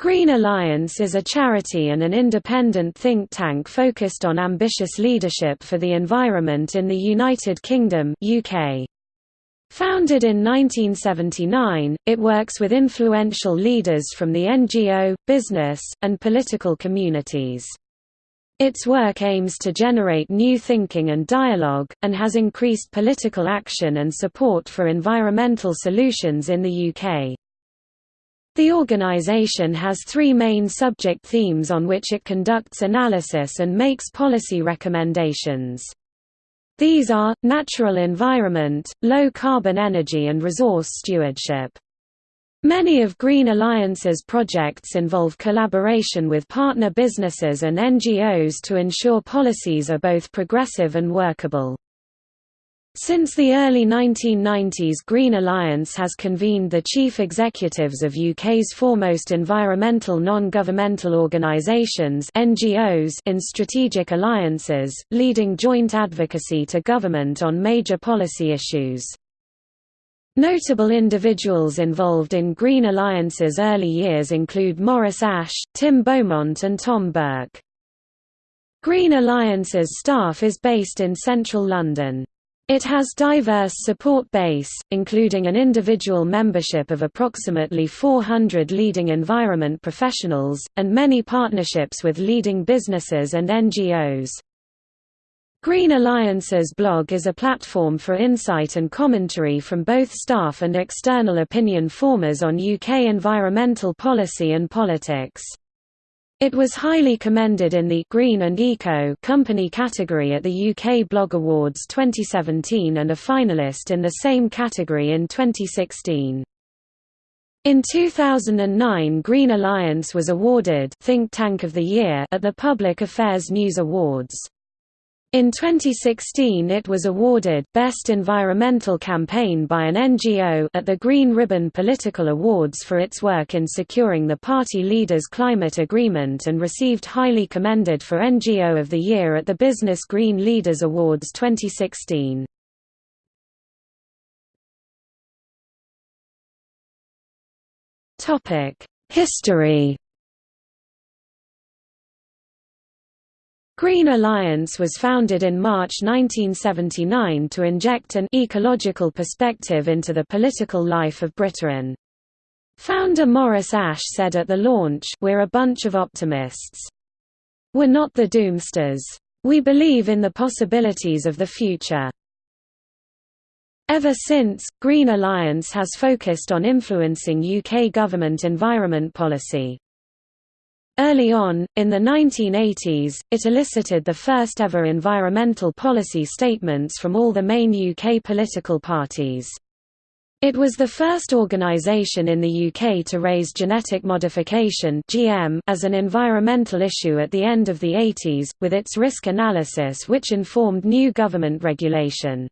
Green Alliance is a charity and an independent think tank focused on ambitious leadership for the environment in the United Kingdom UK. Founded in 1979, it works with influential leaders from the NGO, business, and political communities. Its work aims to generate new thinking and dialogue, and has increased political action and support for environmental solutions in the UK. The organization has three main subject themes on which it conducts analysis and makes policy recommendations. These are, natural environment, low-carbon energy and resource stewardship. Many of Green Alliance's projects involve collaboration with partner businesses and NGOs to ensure policies are both progressive and workable. Since the early 1990s Green Alliance has convened the chief executives of UK's foremost environmental non-governmental organisations in strategic alliances, leading joint advocacy to government on major policy issues. Notable individuals involved in Green Alliance's early years include Maurice Ash, Tim Beaumont and Tom Burke. Green Alliance's staff is based in central London. It has diverse support base, including an individual membership of approximately 400 leading environment professionals, and many partnerships with leading businesses and NGOs. Green Alliance's blog is a platform for insight and commentary from both staff and external opinion formers on UK environmental policy and politics. It was highly commended in the Green and Eco company category at the UK Blog Awards 2017 and a finalist in the same category in 2016. In 2009 Green Alliance was awarded Think Tank of the Year at the Public Affairs News Awards. In 2016 it was awarded Best Environmental Campaign by an NGO at the Green Ribbon Political Awards for its work in securing the party leaders' climate agreement and received highly commended for NGO of the Year at the Business Green Leaders Awards 2016. History Green Alliance was founded in March 1979 to inject an ecological perspective into the political life of Britain. Founder Maurice Ash said at the launch, We're a bunch of optimists. We're not the doomsters. We believe in the possibilities of the future. Ever since, Green Alliance has focused on influencing UK government environment policy. Early on, in the 1980s, it elicited the first ever environmental policy statements from all the main UK political parties. It was the first organisation in the UK to raise genetic modification (GM) as an environmental issue at the end of the 80s, with its risk analysis which informed new government regulation.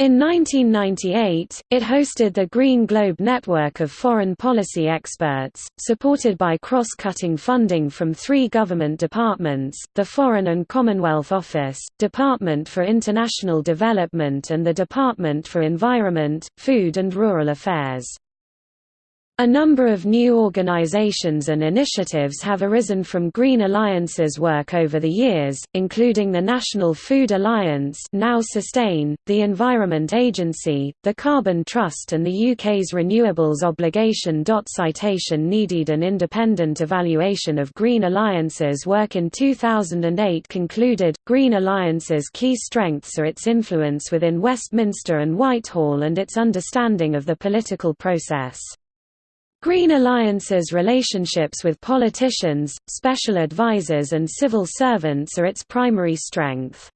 In 1998, it hosted the Green Globe network of foreign policy experts, supported by cross-cutting funding from three government departments, the Foreign and Commonwealth Office, Department for International Development and the Department for Environment, Food and Rural Affairs. A number of new organizations and initiatives have arisen from Green Alliance's work over the years, including the National Food Alliance now Sustain, the Environment Agency, the Carbon Trust and the UK's Renewables Obligation. Citation needed an independent evaluation of Green Alliance's work in 2008 concluded, Green Alliance's key strengths are its influence within Westminster and Whitehall and its understanding of the political process. Green Alliance's relationships with politicians, special advisers and civil servants are its primary strength.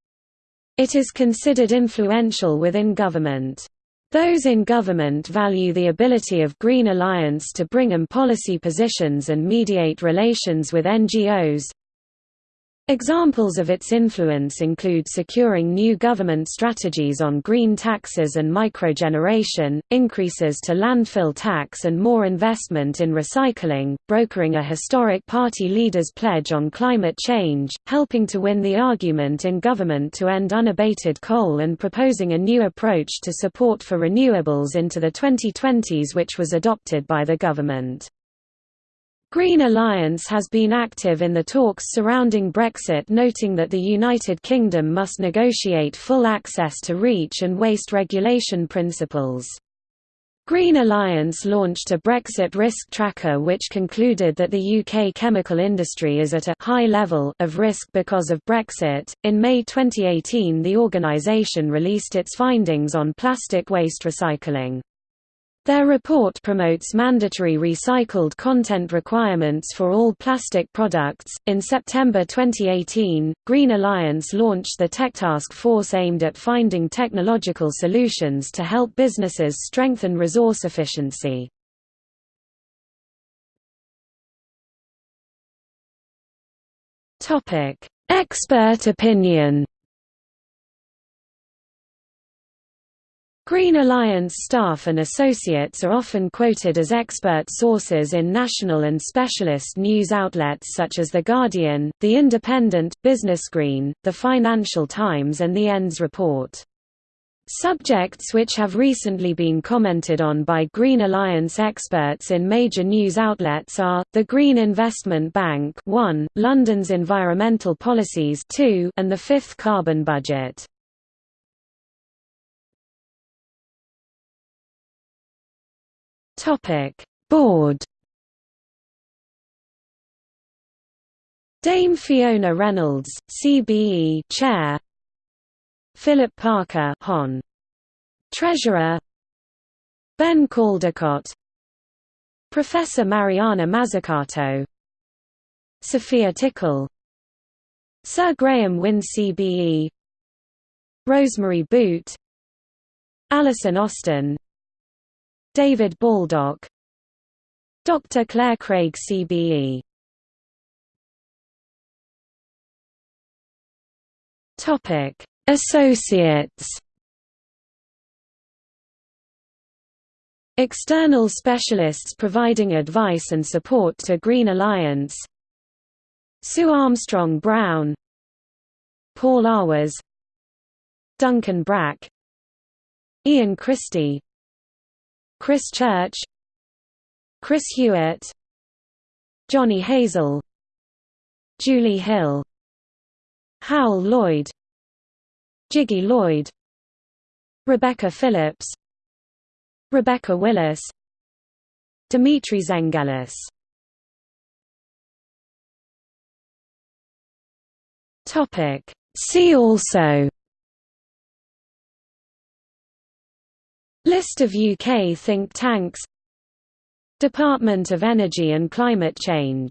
It is considered influential within government. Those in government value the ability of Green Alliance to bring in policy positions and mediate relations with NGOs, Examples of its influence include securing new government strategies on green taxes and microgeneration, increases to landfill tax and more investment in recycling, brokering a historic party leader's pledge on climate change, helping to win the argument in government to end unabated coal and proposing a new approach to support for renewables into the 2020s which was adopted by the government. Green Alliance has been active in the talks surrounding Brexit noting that the United Kingdom must negotiate full access to REACH and waste regulation principles. Green Alliance launched a Brexit risk tracker which concluded that the UK chemical industry is at a high level of risk because of Brexit. In May 2018, the organisation released its findings on plastic waste recycling. Their report promotes mandatory recycled content requirements for all plastic products. In September 2018, Green Alliance launched the Tech Task Force aimed at finding technological solutions to help businesses strengthen resource efficiency. Topic: Expert opinion. Green Alliance staff and associates are often quoted as expert sources in national and specialist news outlets such as The Guardian, The Independent, Business Green, The Financial Times and The ENDS Report. Subjects which have recently been commented on by Green Alliance experts in major news outlets are, the Green Investment Bank 1, London's Environmental Policies 2, and the Fifth Carbon Budget. Topic: Board. Dame Fiona Reynolds, CBE Chair. Philip Parker, Hon. Treasurer. Ben Caldecott. Professor Mariana Mazzucato. Sophia Tickell. Sir Graham Wynne CBE. Rosemary Boot. Alison Austin David Baldock. Dr. Claire Craig CBE Topic. Associates. External specialists providing advice and support to Green Alliance. Sue Armstrong Brown. Paul Arwes Duncan Brack. Ian Christie Chris Church Chris Hewitt Johnny Hazel Julie Hill Howell Lloyd Jiggy Lloyd Rebecca Phillips Rebecca Willis Dimitri Zenghelis. See also List of UK think tanks. Department of Energy and Climate Change